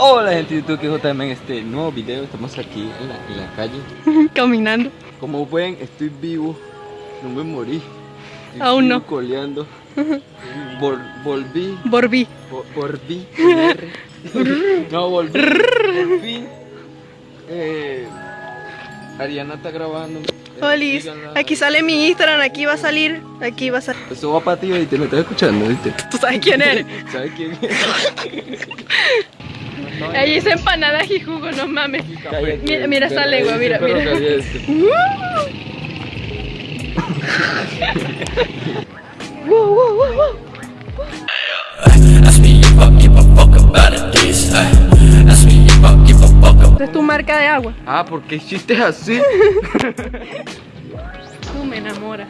Hola gente de YouTube, que JM en este nuevo video Estamos aquí en la, en la calle Caminando. Como ven, estoy vivo No me morí Estoy Aún no. coleando Vol- Volví Volví. No, volví eh, Ariana está grabando Olis, aquí sale mi Instagram, aquí va a salir, aquí va a salir. Eso va para ti y te lo estás escuchando, ¿viste? ¿Tú sabes quién eres? ¿Sabes quién es? Ahí dice empanadas y jugo, no mames. Cállate, Mira, mira esa lengua, mira, mira. es tu marca de agua. Ah, ¿por qué hiciste así? Tú me enamoras.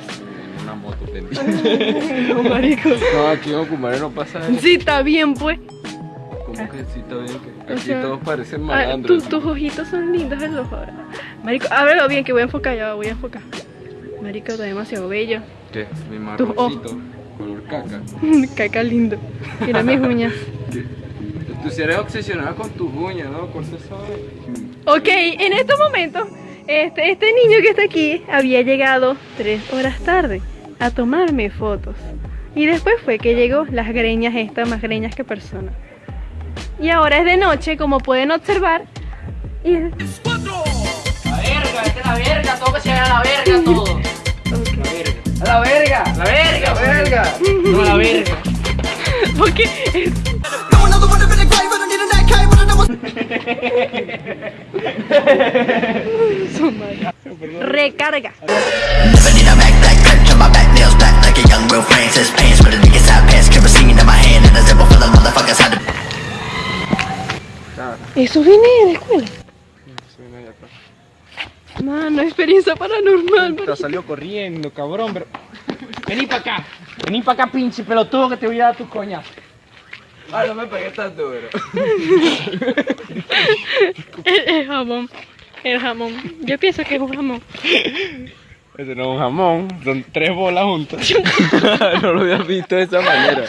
Una moto pendiente. No, marico. No, aquí en Ocumare no pasa eso. Sí, está bien, pues. ¿Cómo que sí está bien? Que O aquí sea, todos parecen Ah, malandros. tu- tus ojitos son lindos en los. Marico, ábrelo bien, que voy a enfocar ya, voy a enfocar. Marico, está demasiado bello. ¿Qué? Mi marroncito, color caca. Caca lindo. Mira mis uñas. ¿Qué? Tú si eres obsesionada con tus uñas, ¿no? Esa vaina. Ok, en estos momentos, este, este niño que está aquí había llegado tres horas tarde a tomarme fotos. Y después fue que llegó las greñas estas, más greñas que persona. Y ahora es de noche, como pueden observar. Y... La verga, esta es la verga, todo que se haga la verga todo. A la verga, la verga, la verga. No, la verga. Porque Eso viene de la escuela. Mano, experiencia paranormal. Te salió corriendo, cabrón, pero. Vení para acá, vení para acá, pinche pelotudo, que te voy a dar tus coñas. Ah, no me pegué tan duro. El, el jamón. El jamón. Yo pienso que es un jamón. Ese no es un jamón, son tres bolas juntas. no lo había visto de esa manera.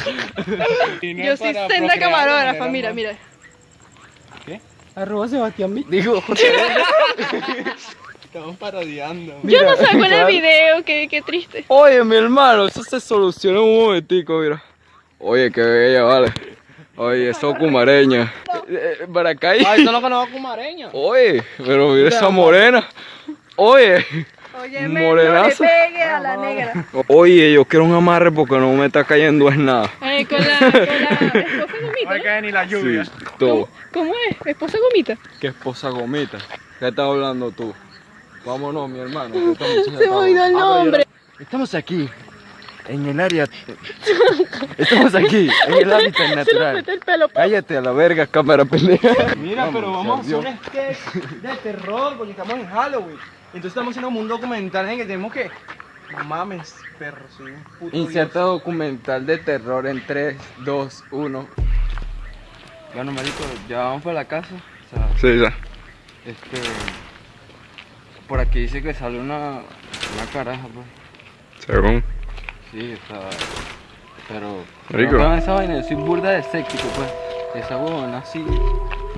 Yo soy senda camarógrafa, mira, mira. Arroba Sebastián Mi. Digo, Estamos parodiando. Yo no saco en el video, qué, qué triste. Oye, mi hermano, eso se soluciona en un momentico, mira. Oye, qué bella, vale. Oye, eso cumareña. Eh, Para acá hay- Ay, eso no conozco cumareña. Oye, pero mira esa morena. Oye, Oye, Morenazo. no le pegue a la negra. oye, yo quiero un amarre porque no me está cayendo es nada. Eh, con la, con la esposa gomita. ¿no? caer ni la Sí, todo. ¿Cómo, cómo es? ¿Esposa gomita? ¿Qué esposa gomita? ¿Qué estás hablando tú? Vámonos, mi hermano. Se me olvidó el nombre. Estamos aquí, en el área. Estamos aquí, en el hábitat natural. el pelo. Cállate a la verga, cámara pendeja. Mira, pero vamos a hacer un sketch de terror porque estamos en Halloween. Entonces estamos haciendo como un documental en el que tenemos que. No mames, perro, soy un puto. Inserta documental de terror en 3, 2, 1. Bueno, marico, ya vamos para la casa. O sea, Sí, ya. este. Por aquí dice que sale una, una caraja, pues. Según. Sí, o sea. Pero. Marico. No, esa vaina, yo soy burda de escéptico, pues. Esa huevona sí.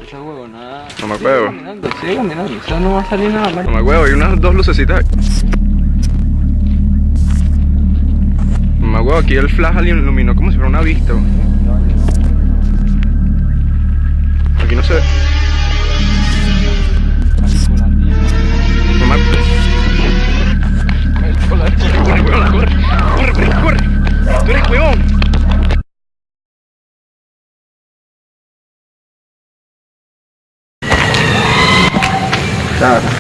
Esa huevona. No me sigue acuerdo. caminando, Sigue caminando, o sea, no va a salir nada, marico. Mamá huevo, hay unas dos lucecitas. ahí. Mamá huevo, aquí el flash iluminó como si fuera una vista. bro. Aquí no se ve. Stop.